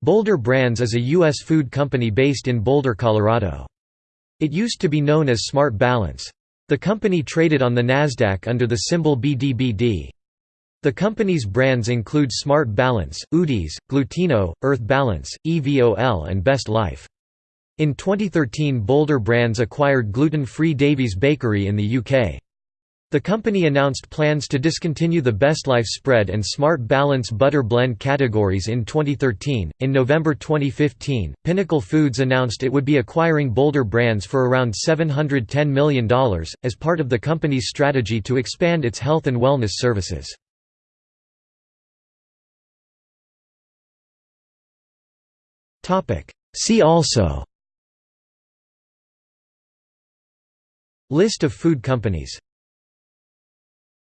Boulder Brands is a U.S. food company based in Boulder, Colorado. It used to be known as Smart Balance. The company traded on the Nasdaq under the symbol BDBD. The company's brands include Smart Balance, Udi's, Glutino, Earth Balance, EVOL and Best Life. In 2013 Boulder Brands acquired gluten-free Davies Bakery in the UK. The company announced plans to discontinue the Best Life spread and Smart Balance butter blend categories in 2013. In November 2015, Pinnacle Foods announced it would be acquiring Boulder Brands for around $710 million, as part of the company's strategy to expand its health and wellness services. See also List of food companies